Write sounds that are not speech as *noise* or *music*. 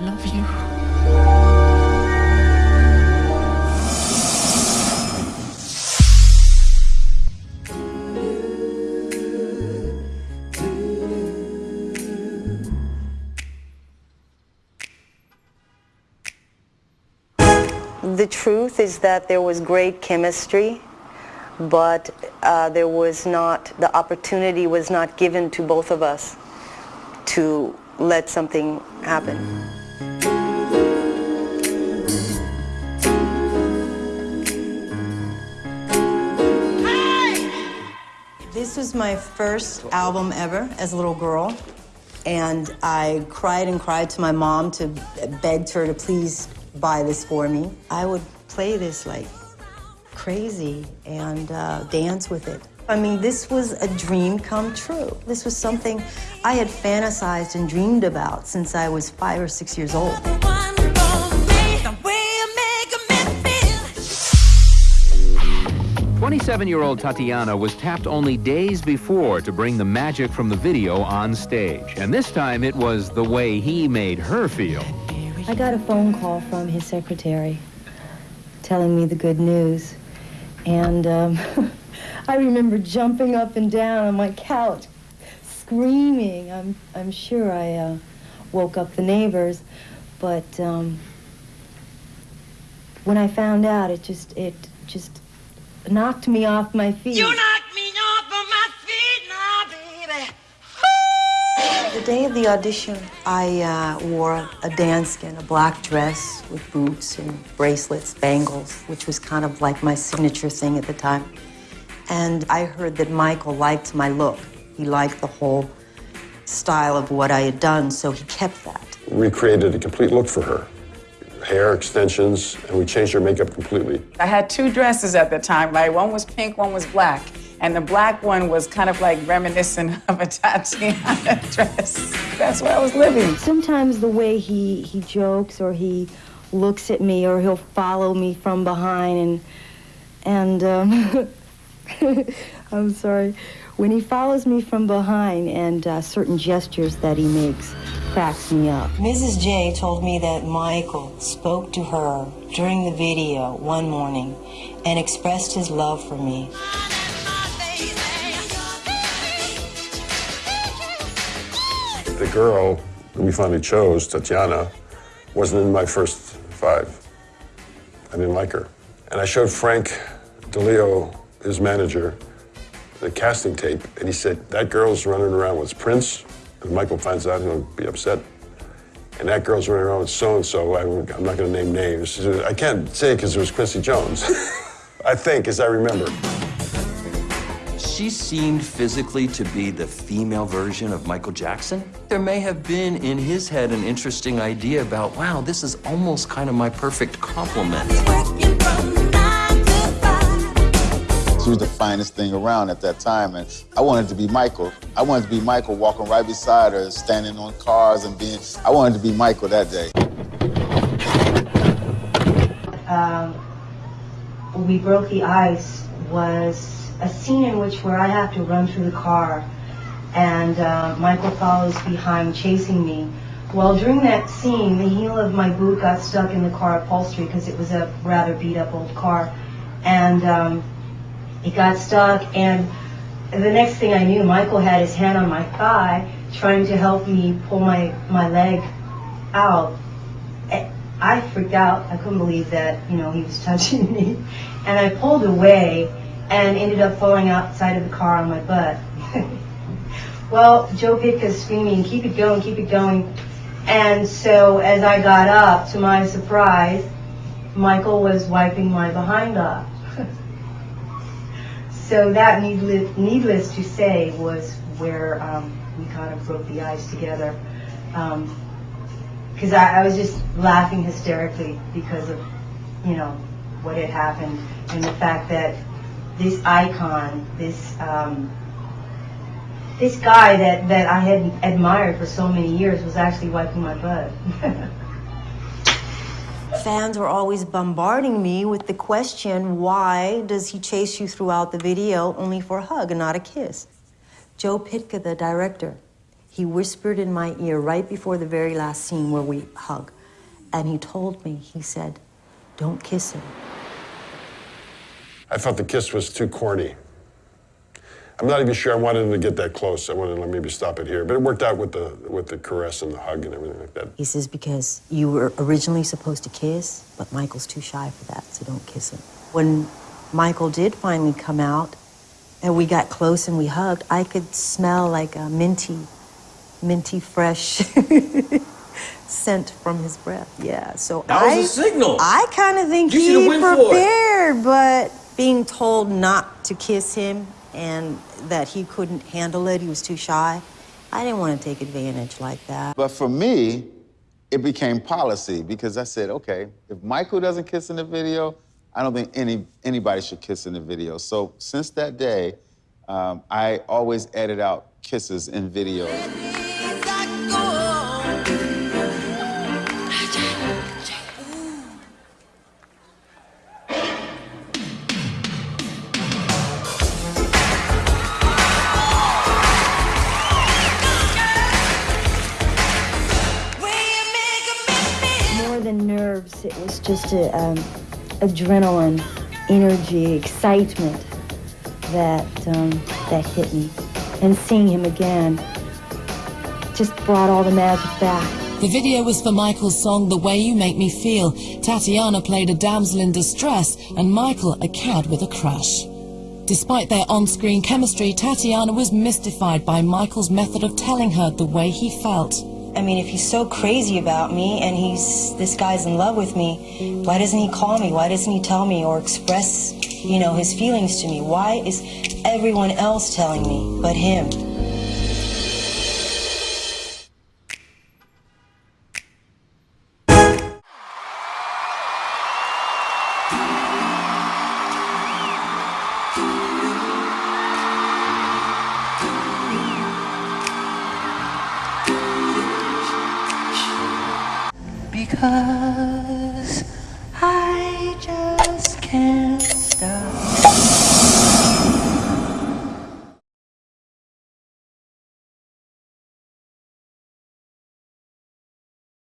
love you. The truth is that there was great chemistry, but uh, there was not, the opportunity was not given to both of us to let something happen. This was my first album ever as a little girl. And I cried and cried to my mom to begged her to please buy this for me. I would play this like crazy and uh, dance with it. I mean, this was a dream come true. This was something I had fantasized and dreamed about since I was five or six years old. 27-year-old Tatiana was tapped only days before to bring the magic from the video on stage. And this time it was the way he made her feel. I got a phone call from his secretary telling me the good news. And um, *laughs* I remember jumping up and down on my couch, screaming. I'm, I'm sure I uh, woke up the neighbors. But um, when I found out, it just, it just knocked me off my feet. You knocked me off of my feet now, baby. The day of the audition, I uh, wore a dance skin, a black dress with boots and bracelets, bangles, which was kind of like my signature thing at the time. And I heard that Michael liked my look. He liked the whole style of what I had done, so he kept that. Recreated a complete look for her. Hair extensions, and we changed her makeup completely. I had two dresses at the time, right? One was pink, one was black. And the black one was kind of like reminiscent of a *laughs* Tatiana dress. That's where I was living. Sometimes the way he, he jokes or he looks at me or he'll follow me from behind and, and um, *laughs* *laughs* I'm sorry, when he follows me from behind and uh, certain gestures that he makes cracks me up. Mrs. J told me that Michael spoke to her during the video one morning and expressed his love for me. The girl that we finally chose, Tatiana, wasn't in my first five. I didn't like her. And I showed Frank DiLeo, his manager, the casting tape, and he said, that girl's running around with Prince, and Michael finds out, he'll be upset. And that girl's running around with so-and-so, I, am not gonna name names. I can't say because it was Quincy Jones. *laughs* I think, as I remember. She seemed physically to be the female version of Michael Jackson. There may have been in his head an interesting idea about, wow, this is almost kind of my perfect complement. She was the finest thing around at that time, and I wanted to be Michael. I wanted to be Michael walking right beside her, standing on cars and being, I wanted to be Michael that day. Um, we broke the ice was a scene in which where I have to run through the car and uh, Michael follows behind chasing me. Well, during that scene, the heel of my boot got stuck in the car upholstery because it was a rather beat up old car. And um, it got stuck and the next thing I knew, Michael had his hand on my thigh trying to help me pull my, my leg out. I freaked out. I couldn't believe that, you know, he was *laughs* touching me. And I pulled away and ended up falling outside of the car on my butt. *laughs* well, Joe Pytka's screaming, keep it going, keep it going. And so as I got up, to my surprise, Michael was wiping my behind off. So that, needless, needless to say, was where um, we kind of broke the ice together. Because I, I was just laughing hysterically because of, you know, what had happened and the fact that this icon, this um, this guy that, that I had admired for so many years was actually wiping my butt. *laughs* Fans were always bombarding me with the question, why does he chase you throughout the video only for a hug and not a kiss? Joe Pytka, the director, He whispered in my ear right before the very last scene where we hug. And he told me, he said, don't kiss him. I felt the kiss was too corny. I'm not even sure I wanted him to get that close. I wanted to maybe stop it here, but it worked out with the with the caress and the hug and everything like that. He says, because you were originally supposed to kiss, but Michael's too shy for that, so don't kiss him. When Michael did finally come out and we got close and we hugged, I could smell like a minty, minty fresh *laughs* scent from his breath. Yeah, so That I, was a signal. I kind of think You he should've went for it. prepared, but being told not to kiss him and that he couldn't handle it, he was too shy, I didn't want to take advantage like that. But for me, it became policy because I said, okay, if Michael doesn't kiss in the video, I don't think any anybody should kiss in the video. So since that day, um, I always edit out kisses in videos. Just a, um, adrenaline, energy, excitement that um, that hit me. And seeing him again just brought all the magic back. The video was for Michael's song The Way You Make Me Feel. Tatiana played a damsel in distress and Michael a cad with a crush. Despite their on-screen chemistry, Tatiana was mystified by Michael's method of telling her the way he felt. I mean, if he's so crazy about me and he's this guy's in love with me, why doesn't he call me? Why doesn't he tell me or express, you know, his feelings to me? Why is everyone else telling me but him? Cause I just can't stop.